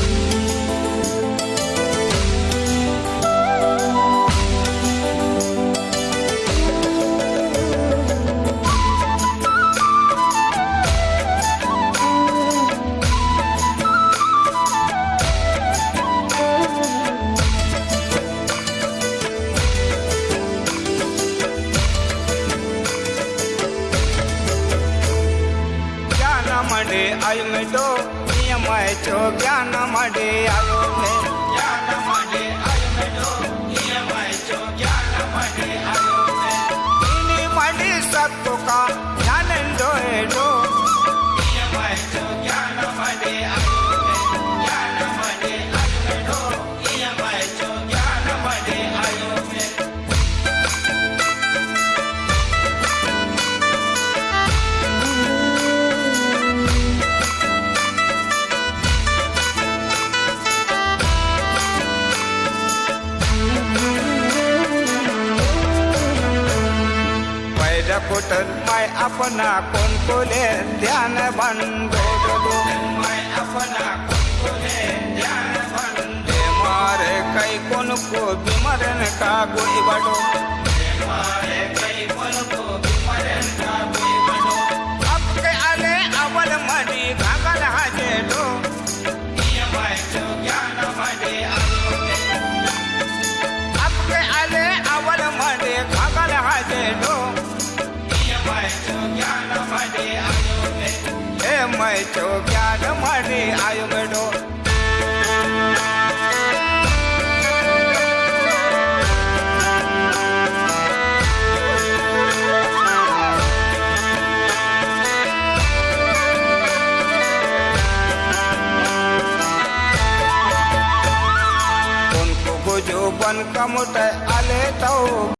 you. મડે આવ્યો તો નિયમાય છો જ્ઞાન મડે આવ્યો ને જ્ઞાન મડે આવ્યો તો નિયમાય છો જ્ઞાન મડે આવ્યો ને ઇની મડે સતો કા જ્ઞાન ડોએ ડો पैर मैं अपना कोण कोले ध्यान बंदो माय मारे कई कौन को बिमरन का गोली बडो मारे मैं जो ज्ञान मडे आयो मेडो उनको जो बन कमुट आले तो